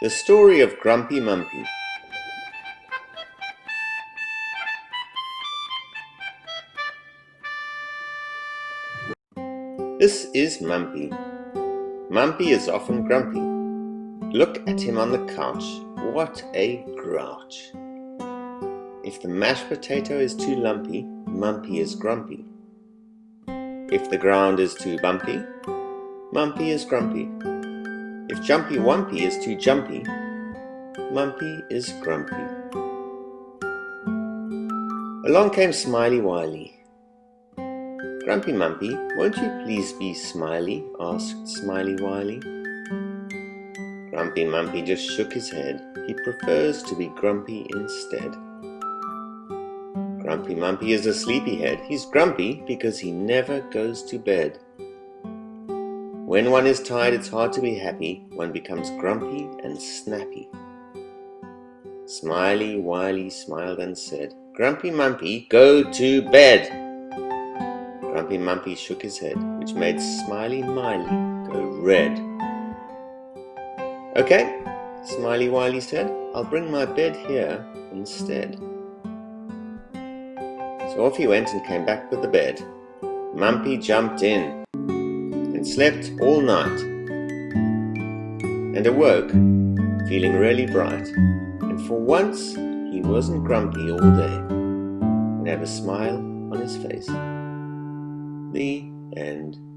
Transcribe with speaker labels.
Speaker 1: The Story of Grumpy Mumpy This is Mumpy. Mumpy is often grumpy. Look at him on the couch. What a grouch. If the mashed potato is too lumpy, Mumpy is grumpy. If the ground is too bumpy, Mumpy is grumpy. If Jumpy Wumpy is too jumpy, Mumpy is grumpy. Along came Smiley Wiley. Grumpy Mumpy, won't you please be smiley? asked Smiley Wiley. Grumpy Mumpy just shook his head. He prefers to be grumpy instead. Grumpy Mumpy is a sleepyhead. He's grumpy because he never goes to bed. When one is tired, it's hard to be happy. One becomes grumpy and snappy. Smiley Wiley smiled and said, Grumpy Mumpy, go to bed. Grumpy Mumpy shook his head, which made Smiley Miley go red. Okay, Smiley Wiley said, I'll bring my bed here instead. So off he went and came back with the bed. Mumpy jumped in and slept all night and awoke feeling really bright and for once he wasn't grumpy all day and had a smile on his face. The end.